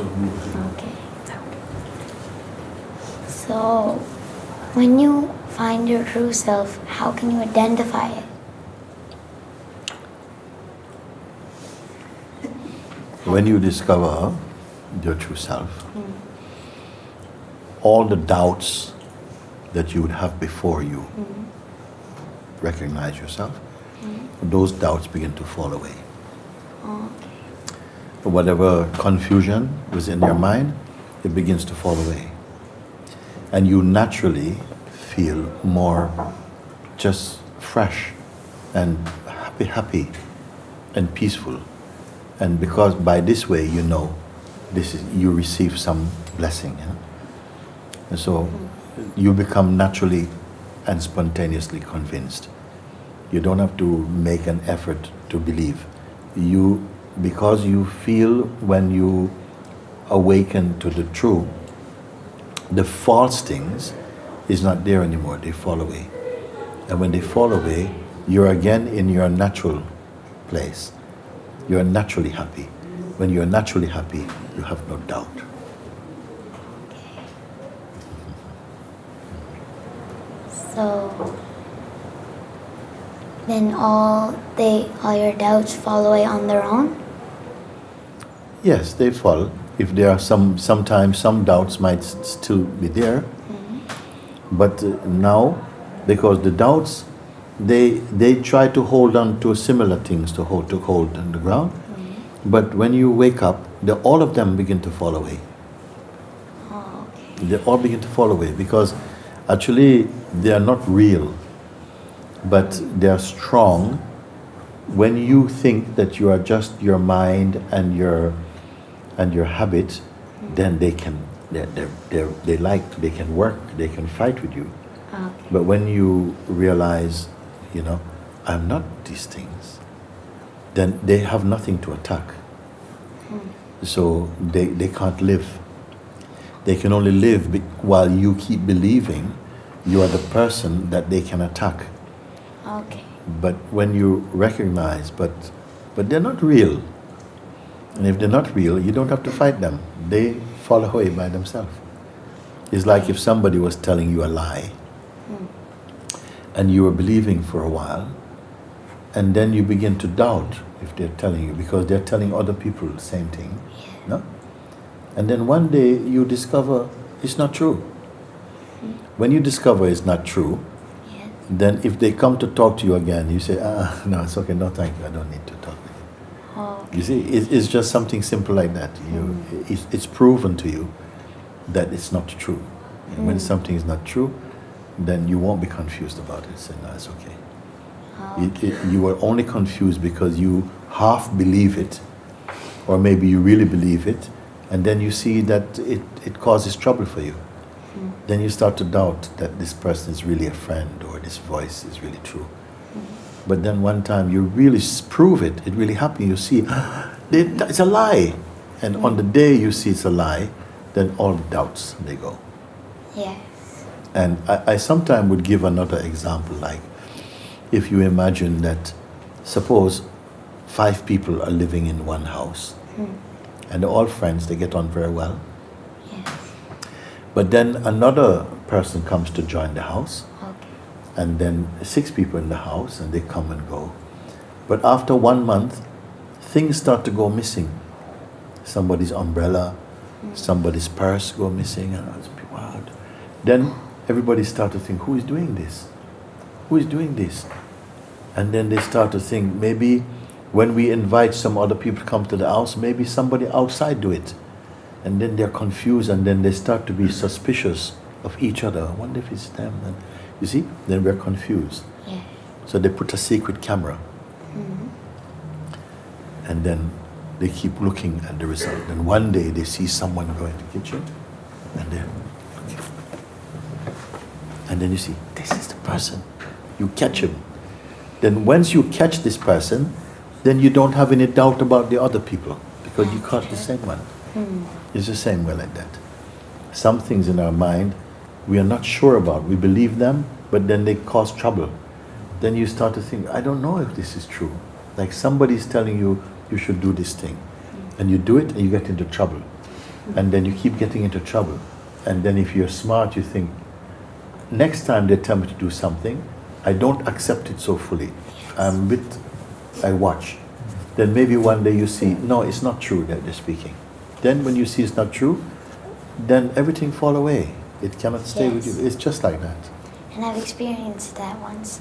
Okay. So, when you find your true self, how can you identify it? When you discover your true self, all the doubts that you would have before you recognize yourself, those doubts begin to fall away. Okay. Whatever confusion was in your mind, it begins to fall away. And you naturally feel more just fresh and happy, happy and peaceful. And because by this way you know this is you receive some blessing. know. And so you become naturally and spontaneously convinced. You don't have to make an effort to believe. You because you feel when you awaken to the true, the false things is not there anymore. They fall away. And when they fall away, you're again in your natural place. You're naturally happy. When you're naturally happy, you have no doubt. So, then all they all your doubts fall away on their own. Yes, they fall. If there are some, sometimes some doubts might still be there. But uh, now, because the doubts, they they try to hold on to similar things to hold to hold on the ground. But when you wake up, the, all of them begin to fall away. Oh, okay. They all begin to fall away because actually they are not real, but they are strong. When you think that you are just your mind and your and your habit, then they can they they they they like they can work they can fight with you. Ah, okay. But when you realize, you know, I'm not these things, then they have nothing to attack. Hmm. So they, they can't live. They can only live while you keep believing you are the person that they can attack. Okay. But when you recognize, but, but they're not real. And if they're not real, you don't have to fight them. They fall away by themselves. It's like if somebody was telling you a lie hmm. and you were believing for a while, and then you begin to doubt if they're telling you because they're telling other people the same thing. No? And then one day you discover it's not true. Hmm. When you discover it's not true. Then if they come to talk to you again, you say, ah, no, it's okay, no, thank you, I don't need to talk with you. Oh, You see, it, it's just something simple like that. You, it's, it's proven to you that it's not true. And when something is not true, then you won't be confused about it. Say, no, it's okay. It, it, you are only confused because you half believe it, or maybe you really believe it, and then you see that it, it causes trouble for you. Then you start to doubt that this person is really a friend or this voice is really true. But then one time you really prove it, it really happened, you see, it's a lie. And on the day you see it's a lie, then all doubts, they go. yes. And I, I sometimes would give another example, like if you imagine that, suppose five people are living in one house, hmm. and they're all friends, they get on very well. But then another person comes to join the house, Okay. and then six people in the house, and they come and go. But after one month, things start to go missing. Somebody's umbrella, hmm. somebody's purse go missing, and it's wild. Then everybody start to think, who is doing this? Who is doing this? And then they start to think, maybe when we invite some other people to come to the house, maybe somebody outside do it. And then they're confused, and then they start to be suspicious of each other. I wonder if it's them. And you see, then we're confused. Yes. So they put a secret camera. Mm-hmm. And then they keep looking at the result. And one day they see someone go into the kitchen and they're looking. And then you see, this is the person. You catch him. Then once you catch this person, then you don't have any doubt about the other people because you caught the same one. Hmm. It's the same way like that. Some things in our mind we are not sure about. We believe them, but then they cause trouble. Then you start to think, I don't know if this is true. Like somebody's telling you you should do this thing. And you do it and you get into trouble. and then you keep getting into trouble. And then if you're smart, you think, next time they tell me to do something, I don't accept it so fully. I'm with, I watch. Then maybe one day you see, no, it's not true that they're speaking. Then when you see it's not true, then everything fall away. It cannot stay with you. It's just like that. And I've experienced that once.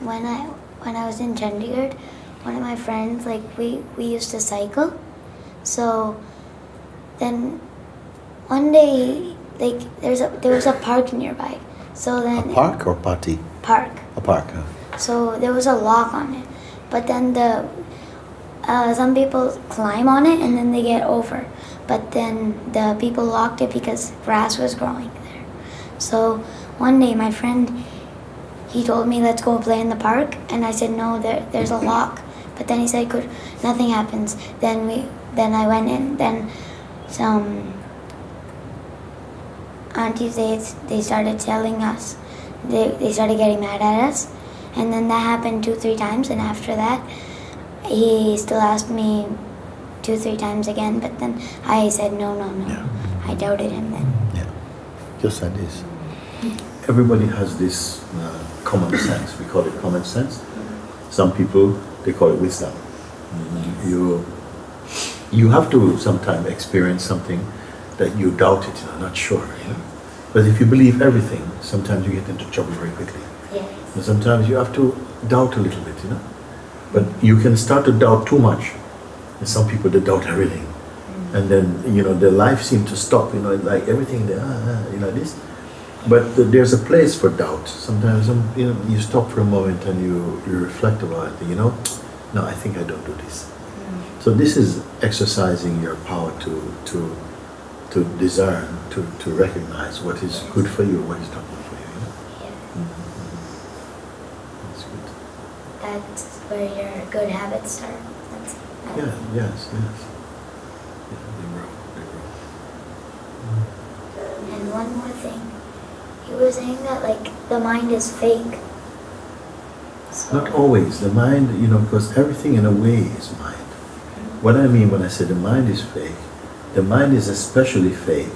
When I when I was in Chandigarh, one of my friends like we we used to cycle. So then one day like there's a there was a park nearby. So A then park or party? park. A park. Huh? So there was a lock on it. But then the uh, some people climb on it and then they get over. But then the people locked it because grass was growing there. So one day my friend he told me let's go play in the park and I said no there there's a lock. But then he said could nothing happens. Then we then I went in then some aunties they they started telling us they, they started getting mad at us and then that happened two three times and after that he still asked me two three times again but then i said no no no Yeah. i doubted him then Yeah, just like this. Everybody has this uh, common sense. We call it common sense. Some people they call it wisdom. You you have to sometimes experience something that you doubt it. You're not sure. You know? But if you believe everything, sometimes you get into trouble very quickly. yes And sometimes you have to doubt a little bit. You know, but you can start to doubt too much. And some people they doubt everything and then you know their life seems to stop you know like everything they, ah, ah, you know this but th- there's a place for doubt sometimes um, you know you stop for a moment and you you reflect about it you know no i think i don't do this so this is exercising your power to to to discern to to recognize what is good for you what is not good for you, you know? yeah. That's good. that's where your good habits start that's yeah yes yes yeah, they grow they grow and one more thing you were saying that like the mind is fake so, Not always. The mind, you know, because everything in a way is mind. What I mean when I say the mind is fake, the mind is especially fake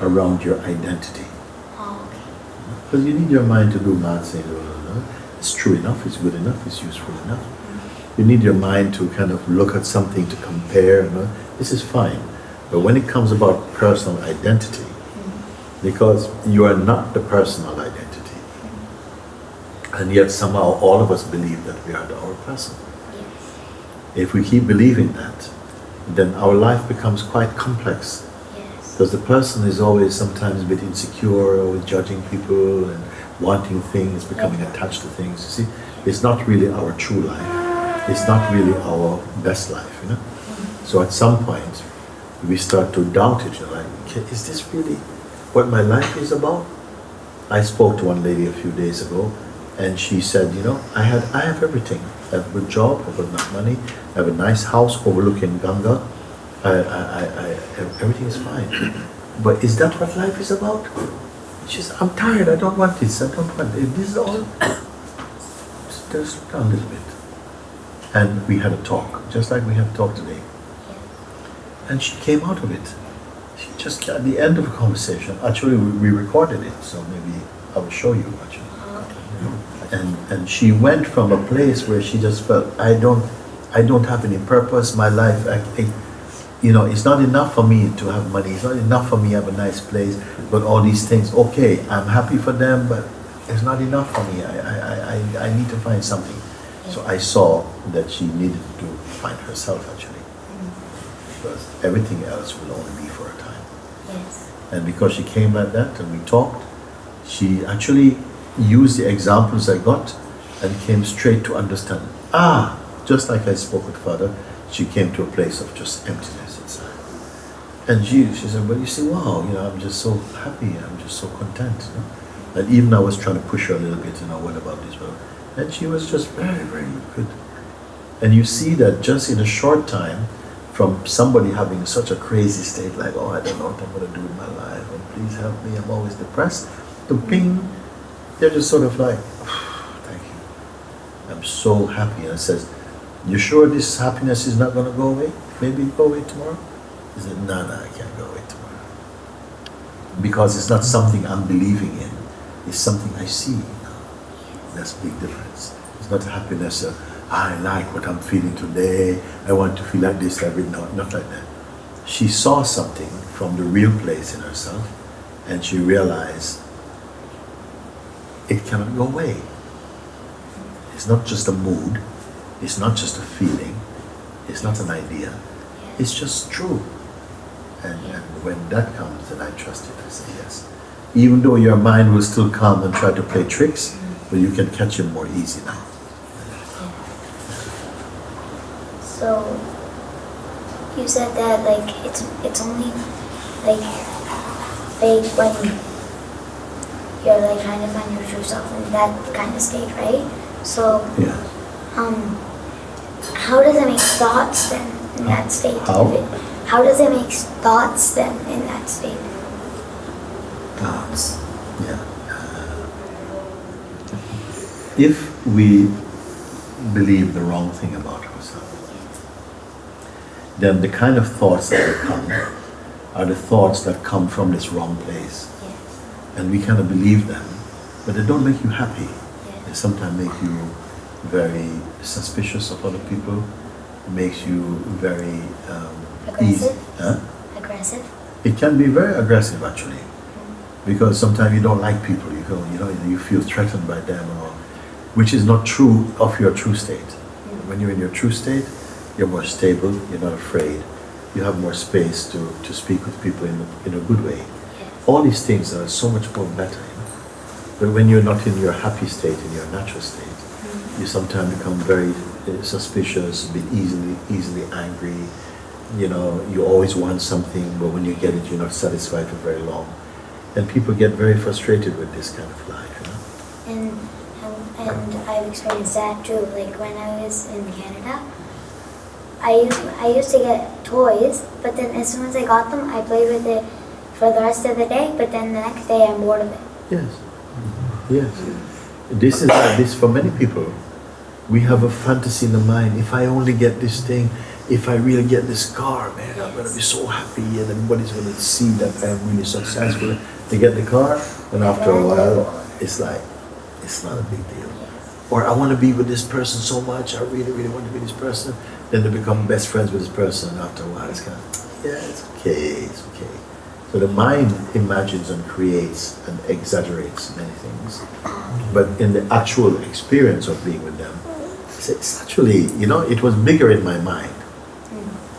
around your identity. oh, okay Because you need your mind to do math things. It's true enough, it's good enough, it's useful enough. You need your mind to kind of look at something to compare. You know? This is fine. But when it comes about personal identity, because you are not the personal identity, and yet somehow all of us believe that we are the our person. If we keep believing that, then our life becomes quite complex. Because the person is always sometimes a bit insecure, always judging people and wanting things, becoming attached to things. You see, it's not really our true life. It's not really our best life, you know. Mm-hmm. So at some point, we start to doubt it. You're like, "Okay, is this really what my life is about? I spoke to one lady a few days ago, and she said, you know, I had, I have everything. I have a good job, I have enough money, I have a nice house overlooking Ganga. I, I, I, I everything is fine. But is that what life is about? She said, I'm tired. I don't want this. I don't want it. This is all. Just a little bit. And we had a talk, just like we have talked today. And she came out of it. She just at the end of the conversation. Actually, we, we recorded it, so maybe I will show you. Actually and and she went from a place where she just felt I don't I don't have any purpose my life I, I, you know it's not enough for me to have money. It's not enough for me to have a nice place but all these things okay I'm happy for them but it's not enough for me. I I, I, I- need to find something. So I saw that she needed to find herself actually. Because everything else will only be for a time. Yes. And because she came like that and we talked, she actually used the examples I got and came straight to understand. Ah, just like I spoke with Father, she came to a place of just emptiness. And she, she said, well, you see, wow, you know, I'm just so happy, I'm just so content. You know? And even I was trying to push her a little bit, you know, what about this? Well, and she was just very, very good. And you see that just in a short time, from somebody having such a crazy state, like, oh, I don't know what I'm going to do with my life, and please help me, I'm always depressed, to ping, they're just sort of like, thank you. I'm so happy. And it says, you sure this happiness is not going to go away? Maybe go away tomorrow? He said, no, no, I can't go away tomorrow. Because it's not something I'm believing in, it's something I see. That's a big difference. It's not happiness of, I like what I'm feeling today, I want to feel like this every night, not like that. She saw something from the real place in herself and she realized it cannot go away. It's not just a mood, it's not just a feeling, it's not an idea, it's just true. And, and when that comes, then I trust it, I say yes. Even though your mind will still come and try to play tricks, but you can catch him more easy now. So you said that like it's it's only like fake when you're like trying to find your true self in that kind of state, right? So Yeah. um how does it make thoughts then in that state? How? How does it make thoughts then in that state? Thoughts. Yeah. Uh, if we believe the wrong thing about ourselves, then the kind of thoughts that will come are the thoughts that come from this wrong place. Yes. And we kind of believe them, but they don't make you happy. They sometimes make you very suspicious of other people, makes you very um, easy. Aggressive? Huh? Aggressive? It can be very aggressive actually, mm. because sometimes you don't like people. You go, you know, you feel threatened by them, or which is not true of your true state. Mm. When you're in your true state, you're more stable. You're not afraid. You have more space to, to speak with people in a, in a good way. Yes. All these things are so much more better. You know? But when you're not in your happy state, in your natural state, mm. you sometimes become very Uh, suspicious, a bit easily easily angry. You know, you always want something, but when you get it, you're not satisfied for very long. And people get very frustrated with this kind of life. You know? And, and and I've experienced that too. Like when I was in Canada, I used I used to get toys, but then as soon as I got them, I played with it for the rest of the day. But then the next day, I'm bored of it. Yes. Yes. This is like this for many people. We have a fantasy in the mind. If I only get this thing, if I really get this car, man, I'm gonna be so happy, and everybody's gonna see that I'm really successful. They get the car, and after a while, it's like, it's not a big deal. Or I want to be with this person so much. I really, really want to be this person. Then they become best friends with this person. And after a while, it's kind of, yeah, it's okay, it's okay. So the mind imagines and creates and exaggerates many things. But in the actual experience of being with them, it's, it's actually, you know, it was bigger in my mind.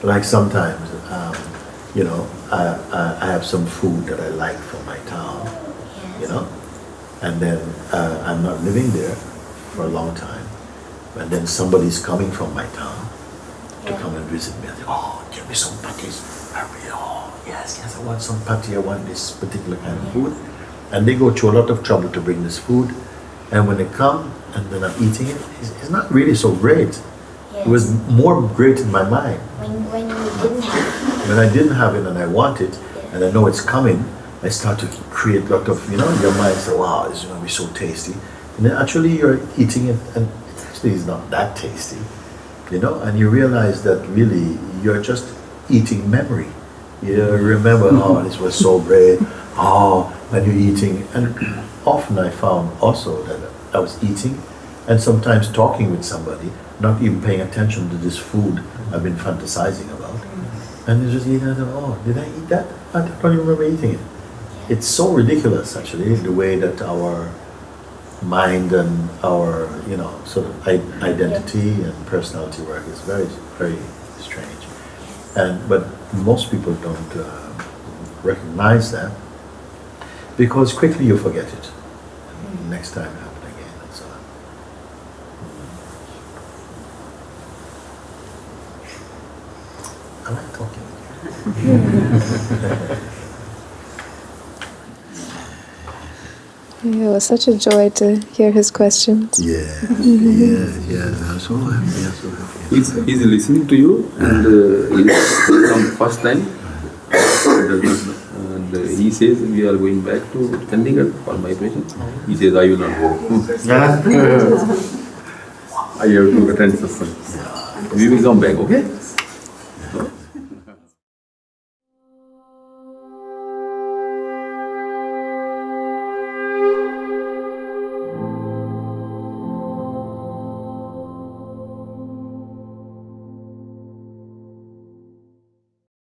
Like sometimes, um, you know, I, I, I have some food that I like from my town, you know, and then uh, I'm not living there for a long time, and then somebody's coming from my town to Yeah. come and visit me. I say, oh, give me some patties. I really, oh, yes, yes, I want some patty. I want this particular kind of food. And they go to a lot of trouble to bring this food. And when they come and then I'm eating it, it's, it's not really so great. It was more great in my mind. When when you didn't have it. When I didn't have it and I want it, and I know it's coming, I start to create a lot of, you know, your mind say, wow, this is going to be so tasty. And then actually you're eating it and it actually is not that tasty, you know, and you realize that really you're just eating memory. You remember, oh, this was so great, oh, and you're eating. And often I found also that I was eating and sometimes talking with somebody, not even paying attention to this food I've been fantasizing about. And you just eat and I thought, oh, did I eat that? I don't even remember eating it. It's so ridiculous, actually, the way that our mind and our, you know, sort of identity and personality work is very, very strange. And but most people don't uh, recognize that because quickly you forget it. And next time it happen again and so on. I like talking with you. Yeah, it was such a joy to hear his questions. Yeah, yeah, yeah. I'm so happy. I'm so happy. He's, he's listening to you and uh, he's from first time. Does not know. And uh, he says we are going back to Chandigarh for my patient. He says I will not go. I have to attend satsang. We will come back, okay?